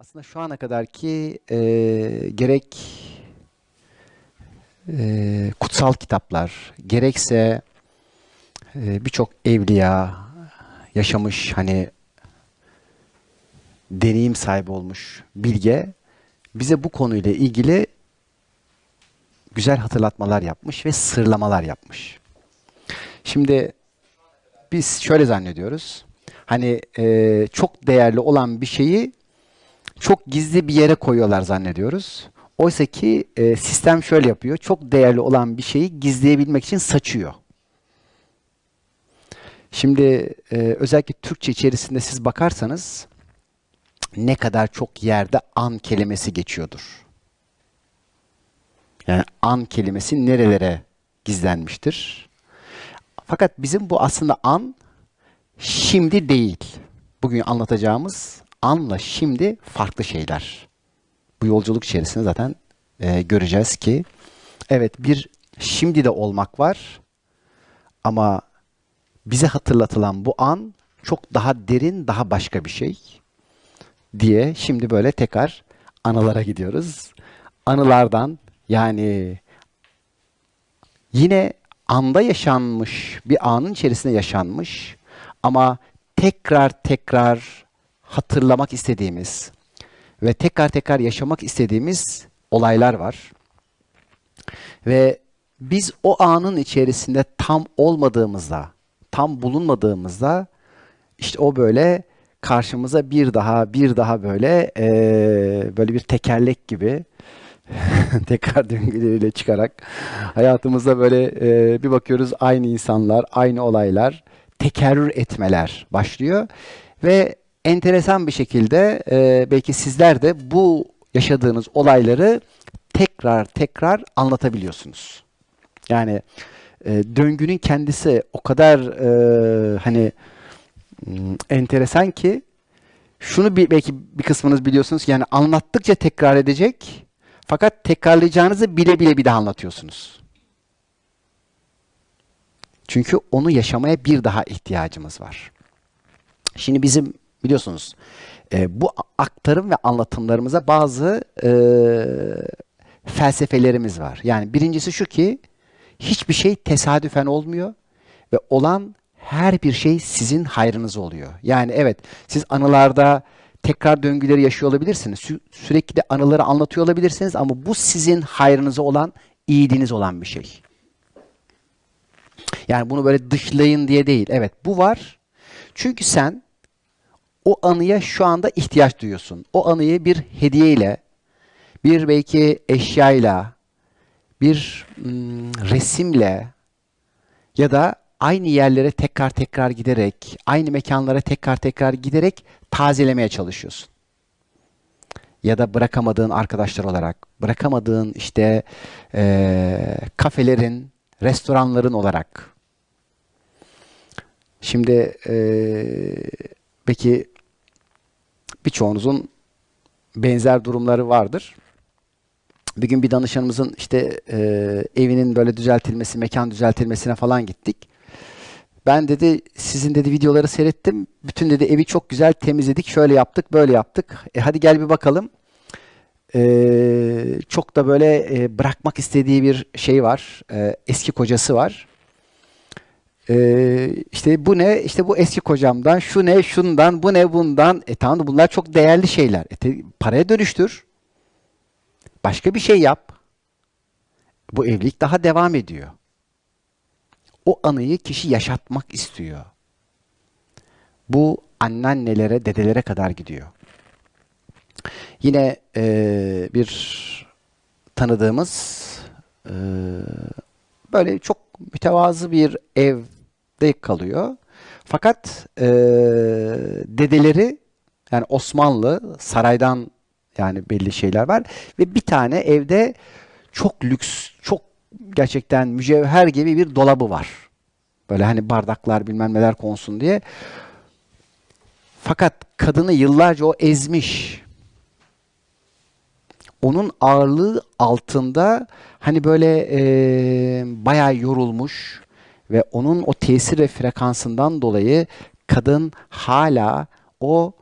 Aslında şu ana kadarki e, gerek e, kutsal kitaplar, gerekse e, birçok evliya yaşamış hani deneyim sahibi olmuş bilge bize bu konuyla ilgili güzel hatırlatmalar yapmış ve sırlamalar yapmış. Şimdi biz şöyle zannediyoruz. Hani e, çok değerli olan bir şeyi çok gizli bir yere koyuyorlar zannediyoruz. Oysa ki e, sistem şöyle yapıyor. Çok değerli olan bir şeyi gizleyebilmek için saçıyor. Şimdi e, özellikle Türkçe içerisinde siz bakarsanız ne kadar çok yerde an kelimesi geçiyordur. Yani an kelimesi nerelere gizlenmiştir? Fakat bizim bu aslında an şimdi değil. Bugün anlatacağımız anla şimdi farklı şeyler. Bu yolculuk içerisinde zaten e, göreceğiz ki evet bir şimdi de olmak var ama bize hatırlatılan bu an çok daha derin, daha başka bir şey diye şimdi böyle tekrar anılara gidiyoruz. Anılardan yani yine anda yaşanmış, bir anın içerisinde yaşanmış ama tekrar tekrar hatırlamak istediğimiz ve tekrar tekrar yaşamak istediğimiz olaylar var. Ve biz o anın içerisinde tam olmadığımızda, tam bulunmadığımızda işte o böyle karşımıza bir daha bir daha böyle e, böyle bir tekerlek gibi tekrar döngüleriyle çıkarak hayatımızda böyle e, bir bakıyoruz aynı insanlar, aynı olaylar tekerrür etmeler başlıyor ve enteresan bir şekilde e, belki sizler de bu yaşadığınız olayları tekrar tekrar anlatabiliyorsunuz. Yani e, döngünün kendisi o kadar e, hani enteresan ki şunu bir, belki bir kısmınız biliyorsunuz yani anlattıkça tekrar edecek fakat tekrarlayacağınızı bile bile bir daha anlatıyorsunuz. Çünkü onu yaşamaya bir daha ihtiyacımız var. Şimdi bizim biliyorsunuz e, bu aktarım ve anlatımlarımıza bazı e, felsefelerimiz var. Yani birincisi şu ki hiçbir şey tesadüfen olmuyor ve olan her bir şey sizin hayrınız oluyor. Yani evet siz anılarda tekrar döngüleri yaşıyor olabilirsiniz. Sü- sürekli de anıları anlatıyor olabilirsiniz ama bu sizin hayrınıza olan, iyiliğiniz olan bir şey. Yani bunu böyle dışlayın diye değil. Evet bu var. Çünkü sen o anıya şu anda ihtiyaç duyuyorsun. O anıyı bir hediyeyle, bir belki eşyayla, bir mm, resimle ya da aynı yerlere tekrar tekrar giderek, aynı mekanlara tekrar tekrar giderek tazelemeye çalışıyorsun. Ya da bırakamadığın arkadaşlar olarak, bırakamadığın işte e, kafelerin, restoranların olarak. Şimdi e, belki birçoğunuzun benzer durumları vardır. Bir gün bir danışanımızın işte e, evinin böyle düzeltilmesi, mekan düzeltilmesine falan gittik. Ben dedi sizin dedi videoları seyrettim. Bütün dedi evi çok güzel temizledik. Şöyle yaptık, böyle yaptık. E hadi gel bir bakalım. E, çok da böyle e, bırakmak istediği bir şey var. E, eski kocası var. E, işte bu ne? İşte bu eski kocamdan. Şu ne? Şundan. Bu ne? Bundan. E tamam da bunlar çok değerli şeyler. E, te, paraya dönüştür. Başka bir şey yap. Bu evlilik daha devam ediyor. O anıyı kişi yaşatmak istiyor. Bu anneannelere, dedelere kadar gidiyor. Yine e, bir tanıdığımız e, böyle çok mütevazı bir evde kalıyor. Fakat e, dedeleri yani Osmanlı saraydan yani belli şeyler var ve bir tane evde çok lüks, çok gerçekten mücevher gibi bir dolabı var. Böyle hani bardaklar bilmem neler konsun diye. Fakat kadını yıllarca o ezmiş. Onun ağırlığı altında hani böyle e, bayağı yorulmuş ve onun o tesir ve frekansından dolayı kadın hala o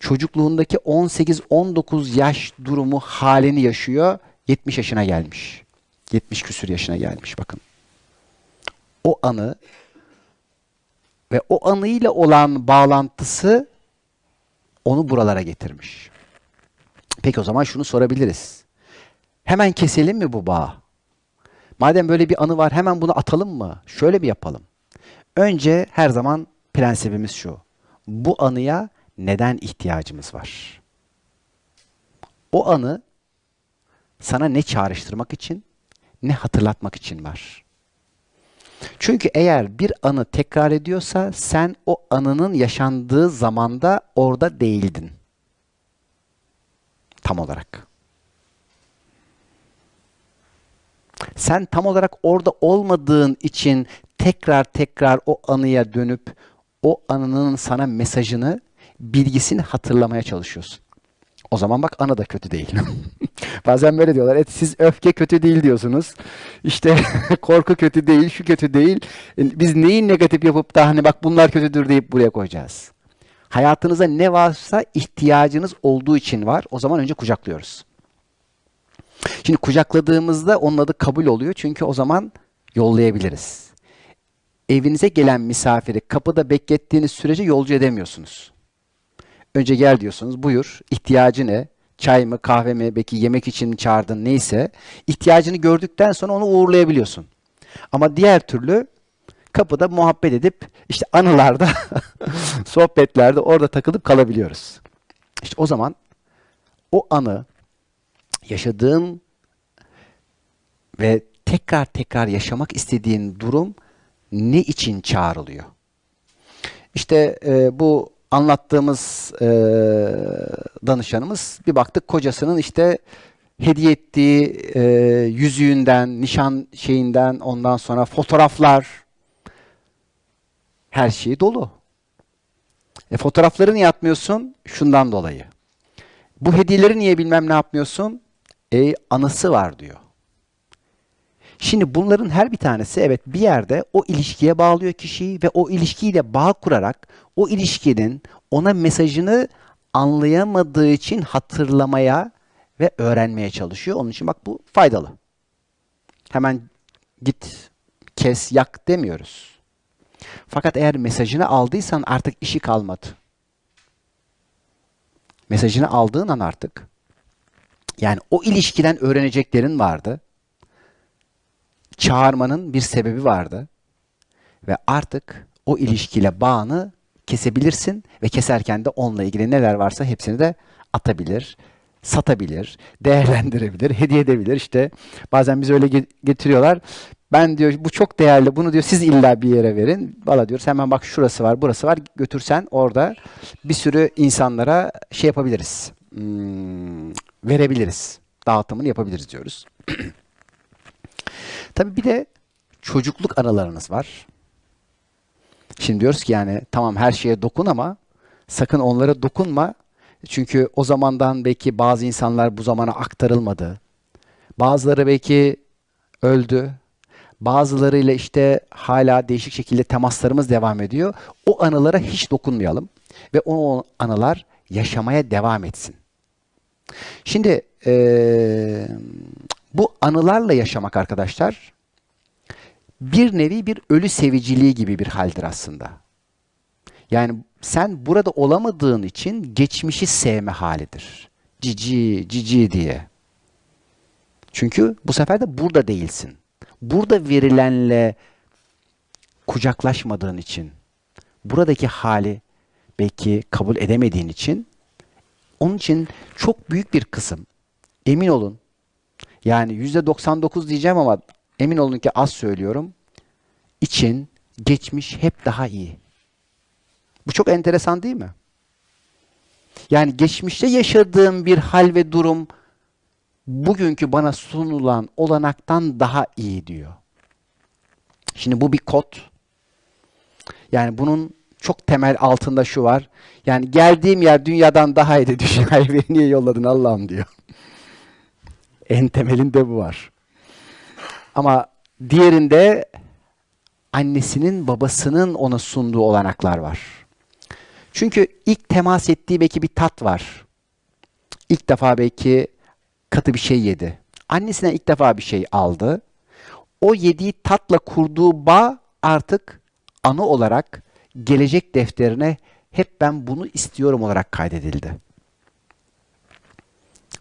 çocukluğundaki 18-19 yaş durumu halini yaşıyor. 70 yaşına gelmiş. 70 küsür yaşına gelmiş bakın. O anı ve o anıyla olan bağlantısı onu buralara getirmiş. Peki o zaman şunu sorabiliriz. Hemen keselim mi bu bağı? Madem böyle bir anı var hemen bunu atalım mı? Şöyle mi yapalım? Önce her zaman prensibimiz şu. Bu anıya neden ihtiyacımız var? O anı sana ne çağrıştırmak için, ne hatırlatmak için var. Çünkü eğer bir anı tekrar ediyorsa sen o anının yaşandığı zamanda orada değildin. Tam olarak. Sen tam olarak orada olmadığın için tekrar tekrar o anıya dönüp o anının sana mesajını, bilgisini hatırlamaya çalışıyorsun. O zaman bak anı da kötü değil. Bazen böyle diyorlar. Et siz öfke kötü değil diyorsunuz. İşte korku kötü değil, şu kötü değil. E, biz neyi negatif yapıp da hani bak bunlar kötüdür deyip buraya koyacağız. Hayatınıza ne varsa ihtiyacınız olduğu için var. O zaman önce kucaklıyoruz. Şimdi kucakladığımızda onun adı kabul oluyor. Çünkü o zaman yollayabiliriz. Evinize gelen misafiri kapıda beklettiğiniz sürece yolcu edemiyorsunuz. Önce gel diyorsunuz. Buyur. İhtiyacı ne? Çay mı, kahve mi, belki yemek için mi çağırdın neyse. ihtiyacını gördükten sonra onu uğurlayabiliyorsun. Ama diğer türlü kapıda muhabbet edip işte anılarda, sohbetlerde orada takılıp kalabiliyoruz. İşte o zaman o anı yaşadığın ve tekrar tekrar yaşamak istediğin durum ne için çağrılıyor? İşte e, bu anlattığımız e, danışanımız bir baktık kocasının işte hediye ettiği e, yüzüğünden, nişan şeyinden ondan sonra fotoğraflar her şeyi dolu. E, fotoğrafları niye atmıyorsun? Şundan dolayı. Bu hediyeleri niye bilmem ne yapmıyorsun? E, anısı var diyor. Şimdi bunların her bir tanesi evet bir yerde o ilişkiye bağlıyor kişiyi ve o ilişkiyle bağ kurarak o ilişkinin ona mesajını anlayamadığı için hatırlamaya ve öğrenmeye çalışıyor. Onun için bak bu faydalı. Hemen git, kes, yak demiyoruz. Fakat eğer mesajını aldıysan artık işi kalmadı. Mesajını aldığın an artık yani o ilişkiden öğreneceklerin vardı çağırmanın bir sebebi vardı. Ve artık o ilişkiyle bağını kesebilirsin ve keserken de onunla ilgili neler varsa hepsini de atabilir, satabilir, değerlendirebilir, hediye edebilir. İşte bazen biz öyle getiriyorlar. Ben diyor bu çok değerli bunu diyor siz illa bir yere verin. Valla diyoruz hemen bak şurası var burası var götürsen orada bir sürü insanlara şey yapabiliriz. Hmm, verebiliriz. Dağıtımını yapabiliriz diyoruz. Tabii bir de çocukluk anılarınız var. Şimdi diyoruz ki yani tamam her şeye dokun ama sakın onlara dokunma. Çünkü o zamandan belki bazı insanlar bu zamana aktarılmadı. Bazıları belki öldü. Bazılarıyla işte hala değişik şekilde temaslarımız devam ediyor. O anılara hiç dokunmayalım ve o anılar yaşamaya devam etsin. Şimdi ee, bu anılarla yaşamak arkadaşlar bir nevi bir ölü seviciliği gibi bir haldir aslında. Yani sen burada olamadığın için geçmişi sevme halidir. Cici, cici diye. Çünkü bu sefer de burada değilsin. Burada verilenle kucaklaşmadığın için, buradaki hali belki kabul edemediğin için, onun için çok büyük bir kısım, emin olun, yani %99 diyeceğim ama emin olun ki az söylüyorum. İçin geçmiş hep daha iyi. Bu çok enteresan değil mi? Yani geçmişte yaşadığım bir hal ve durum bugünkü bana sunulan olanaktan daha iyi diyor. Şimdi bu bir kod. Yani bunun çok temel altında şu var. Yani geldiğim yer dünyadan daha iyiydi. Dünyayı beni niye yolladın Allah'ım diyor. En temelinde bu var. Ama diğerinde annesinin babasının ona sunduğu olanaklar var. Çünkü ilk temas ettiği belki bir tat var. İlk defa belki katı bir şey yedi. Annesinden ilk defa bir şey aldı. O yediği tatla kurduğu bağ artık anı olarak gelecek defterine hep ben bunu istiyorum olarak kaydedildi.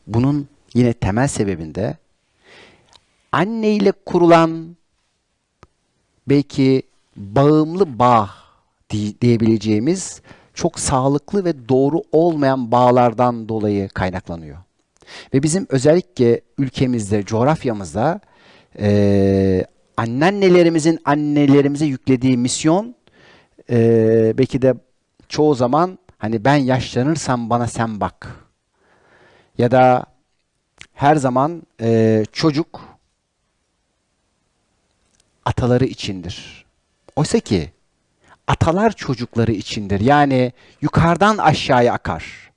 Bunun yine temel sebebinde anne ile kurulan belki bağımlı bağ di- diyebileceğimiz çok sağlıklı ve doğru olmayan bağlardan dolayı kaynaklanıyor. Ve bizim özellikle ülkemizde, coğrafyamızda eee anneannelerimizin annelerimize yüklediği misyon eee, belki de çoğu zaman hani ben yaşlanırsam bana sen bak. Ya da her zaman eee, çocuk ataları içindir. Oysa ki atalar çocukları içindir. Yani yukarıdan aşağıya akar.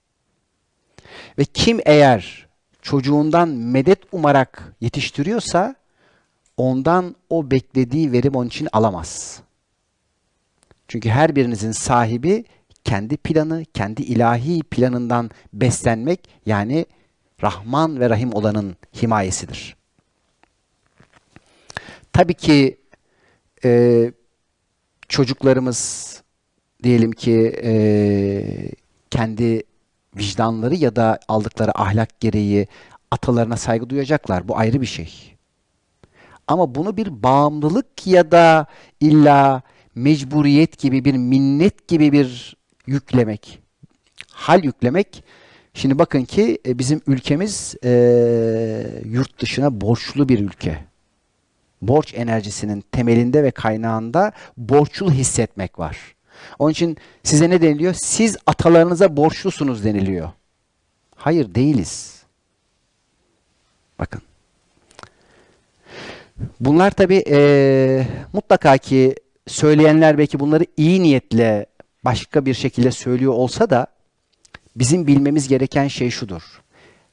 Ve kim eğer çocuğundan medet umarak yetiştiriyorsa ondan o beklediği verim onun için alamaz. Çünkü her birinizin sahibi kendi planı, kendi ilahi planından beslenmek yani Rahman ve Rahim olanın himayesidir. Tabii ki e, çocuklarımız diyelim ki e, kendi vicdanları ya da aldıkları ahlak gereği atalarına saygı duyacaklar. Bu ayrı bir şey. Ama bunu bir bağımlılık ya da illa mecburiyet gibi bir minnet gibi bir yüklemek, hal yüklemek. Şimdi bakın ki e, bizim ülkemiz e, yurt dışına borçlu bir ülke. Borç enerjisinin temelinde ve kaynağında borçlu hissetmek var. Onun için size ne deniliyor? Siz atalarınıza borçlusunuz deniliyor. Hayır değiliz. Bakın. Bunlar tabii eee, mutlaka ki söyleyenler belki bunları iyi niyetle başka bir şekilde söylüyor olsa da bizim bilmemiz gereken şey şudur.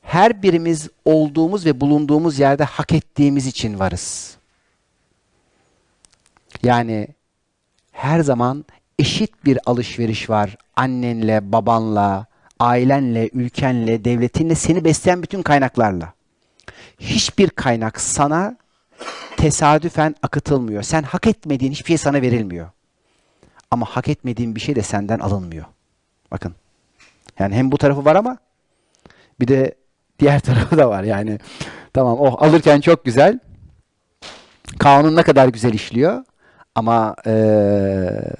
Her birimiz olduğumuz ve bulunduğumuz yerde hak ettiğimiz için varız. Yani her zaman eşit bir alışveriş var annenle, babanla, ailenle, ülkenle, devletinle, seni besleyen bütün kaynaklarla. Hiçbir kaynak sana tesadüfen akıtılmıyor. Sen hak etmediğin hiçbir şey sana verilmiyor. Ama hak etmediğin bir şey de senden alınmıyor. Bakın. Yani hem bu tarafı var ama bir de diğer tarafı da var. Yani tamam oh alırken çok güzel. Kanun ne kadar güzel işliyor. Ama eee,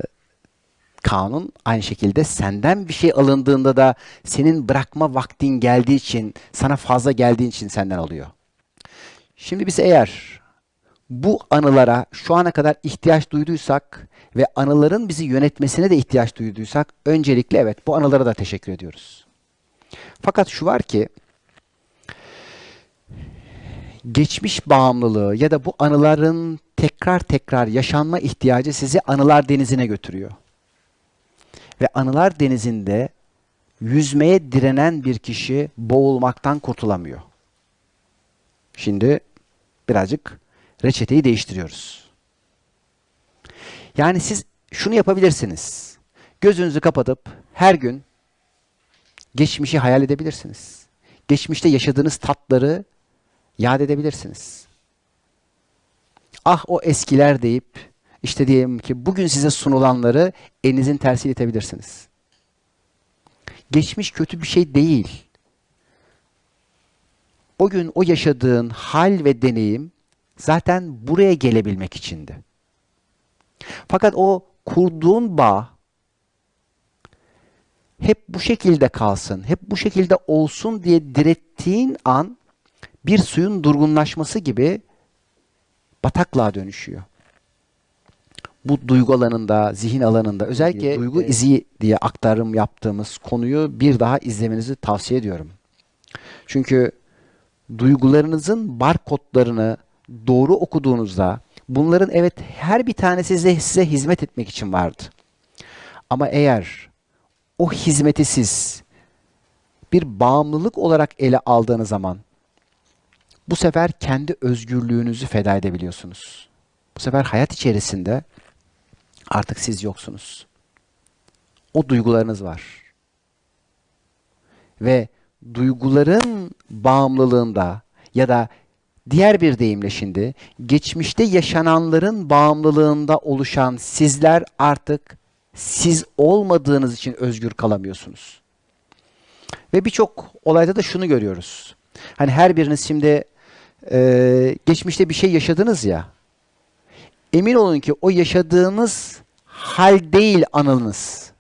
kanun aynı şekilde senden bir şey alındığında da senin bırakma vaktin geldiği için, sana fazla geldiği için senden alıyor. Şimdi biz eğer bu anılara şu ana kadar ihtiyaç duyduysak ve anıların bizi yönetmesine de ihtiyaç duyduysak öncelikle evet bu anılara da teşekkür ediyoruz. Fakat şu var ki geçmiş bağımlılığı ya da bu anıların tekrar tekrar yaşanma ihtiyacı sizi anılar denizine götürüyor. Ve anılar denizinde yüzmeye direnen bir kişi boğulmaktan kurtulamıyor. Şimdi birazcık reçeteyi değiştiriyoruz. Yani siz şunu yapabilirsiniz. Gözünüzü kapatıp her gün geçmişi hayal edebilirsiniz. Geçmişte yaşadığınız tatları yad edebilirsiniz. Ah o eskiler deyip işte diyelim ki bugün size sunulanları elinizin tersiyle itebilirsiniz. Geçmiş kötü bir şey değil. O gün o yaşadığın hal ve deneyim zaten buraya gelebilmek içindi. Fakat o kurduğun bağ hep bu şekilde kalsın, hep bu şekilde olsun diye direttiğin an bir suyun durgunlaşması gibi bataklığa dönüşüyor. Bu duygu alanında, zihin alanında özellikle duygu izi diye aktarım yaptığımız konuyu bir daha izlemenizi tavsiye ediyorum. Çünkü duygularınızın barkodlarını doğru okuduğunuzda bunların evet her bir tanesi size, size hizmet etmek için vardı. Ama eğer o hizmeti siz bir bağımlılık olarak ele aldığınız zaman bu sefer kendi özgürlüğünüzü feda edebiliyorsunuz. Bu sefer hayat içerisinde artık siz yoksunuz. o duygularınız var. Ve duyguların bağımlılığında ya da diğer bir deyimle şimdi geçmişte yaşananların bağımlılığında oluşan sizler artık siz olmadığınız için özgür kalamıyorsunuz. Ve birçok olayda da şunu görüyoruz. Hani her biriniz şimdi e, geçmişte bir şey yaşadınız ya. Emin olun ki o yaşadığınız hal değil anınız.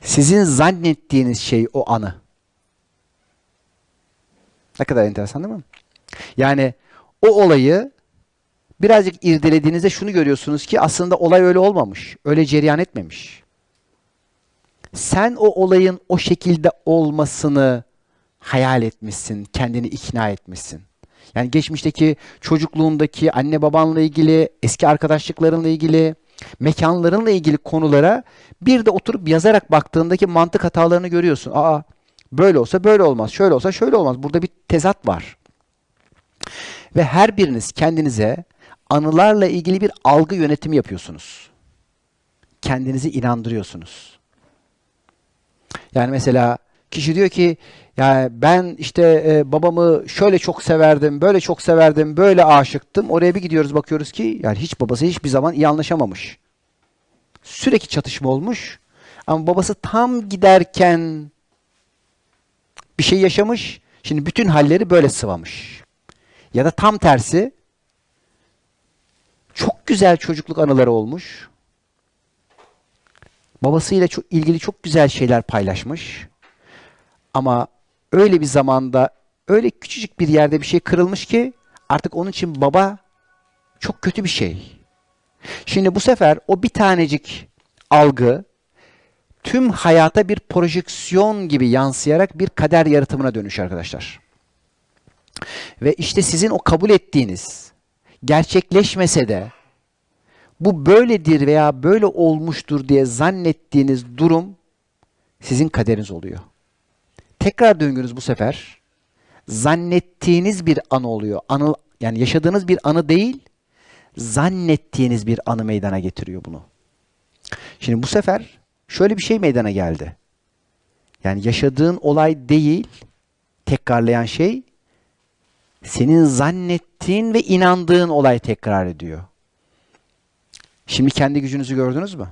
Sizin zannettiğiniz şey o anı. Ne kadar enteresan değil mi? Yani o olayı birazcık irdelediğinizde şunu görüyorsunuz ki aslında olay öyle olmamış. Öyle cereyan etmemiş. Sen o olayın o şekilde olmasını hayal etmişsin, kendini ikna etmişsin. Yani geçmişteki çocukluğundaki anne babanla ilgili, eski arkadaşlıklarınla ilgili, mekanlarınla ilgili konulara bir de oturup yazarak baktığındaki mantık hatalarını görüyorsun. Aa böyle olsa böyle olmaz, şöyle olsa şöyle olmaz. Burada bir tezat var. Ve her biriniz kendinize anılarla ilgili bir algı yönetimi yapıyorsunuz. Kendinizi inandırıyorsunuz. Yani mesela kişi diyor ki yani ben işte e, babamı şöyle çok severdim, böyle çok severdim, böyle aşıktım. Oraya bir gidiyoruz bakıyoruz ki yani hiç babası hiçbir zaman iyi anlaşamamış. Sürekli çatışma olmuş. Ama babası tam giderken bir şey yaşamış. Şimdi bütün halleri böyle sıvamış. Ya da tam tersi çok güzel çocukluk anıları olmuş. Babasıyla çok ilgili çok güzel şeyler paylaşmış. Ama öyle bir zamanda öyle küçücük bir yerde bir şey kırılmış ki artık onun için baba çok kötü bir şey. Şimdi bu sefer o bir tanecik algı tüm hayata bir projeksiyon gibi yansıyarak bir kader yaratımına dönüş arkadaşlar. Ve işte sizin o kabul ettiğiniz gerçekleşmese de bu böyledir veya böyle olmuştur diye zannettiğiniz durum sizin kaderiniz oluyor. Tekrar döngünüz bu sefer zannettiğiniz bir anı oluyor. Anı yani yaşadığınız bir anı değil, zannettiğiniz bir anı meydana getiriyor bunu. Şimdi bu sefer şöyle bir şey meydana geldi. Yani yaşadığın olay değil, tekrarlayan şey senin zannettiğin ve inandığın olay tekrar ediyor. Şimdi kendi gücünüzü gördünüz mü?